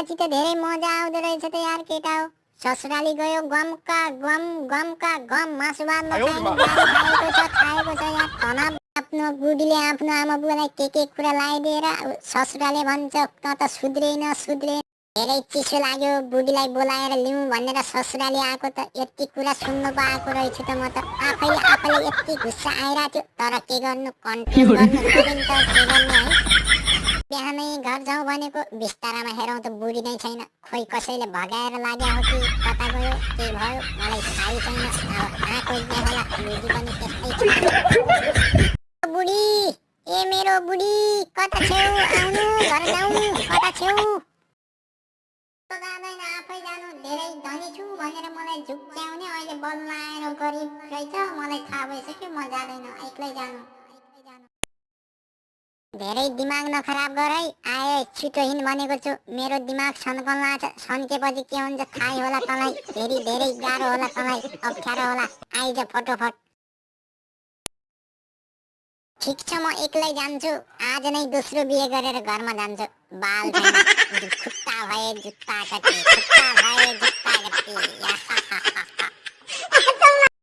गएपछि त धेरै मजा आउँदो रहेछ त यार केटा हो ससुराली गयो गमका गम गमका गम मासु। खाएको छ खाएको छ यार। आफ्नो बुढीले आफ्नो आमा बुवालाई के के कुरा लगाइदिएर ससुराले भन्छ त त सुध्रेन सुध्रेन धेरै चिसो लाग्यो बुढीलाई बोलाएर लिउँ भनेर ससुराली आएको त यति कुरा सुन्नु पाएको रहेछु त म त। आफैले आफैले यति गुस्सा आइरहेको थियो तर के गर्नु? कन्ट्रोल गर्नु? बिहानै घर जाउँ भनेको बिस्तारामा हेरौँ त बुढी नै। छैन खोइ कसैले भगाएर लाग्यो हो कि कता गयो के भयो मलाई थाहै छैन अब कहाँ खोज्ने होला बुढी पनि त्यस्तै छ बुढी ए मेरो बुढी कता छेउ? आउनु घर जाउँ कता छेउ? जाँदैन आफै जानु। धेरै धनी छु भनेर मलाई झुक्क्याउने अहिले बल्ल आएर गरिब रहेछ। मलाई थाहा भइसक्यो म जाँदैन एक्लै जानु। धेरै दिमाग नखराब गर है आए छिटो हिँड भनेको छु। मेरो दिमाग सन्कन लाग्छ सन्केपछि के हुन्छ? थाहै होला तँलाई। फेरि धेरै गाह्रो होला तँलाई। अप्ठ्यारो होला। आइज फटोफट। ठिक छ म एक्लै जान्छु। आज नै दोस्रो बिहे गरेर घरमा जान्छु। बाल खुट्टा भए जुत्ता कति। खुट्टा भए जुत्ता कति।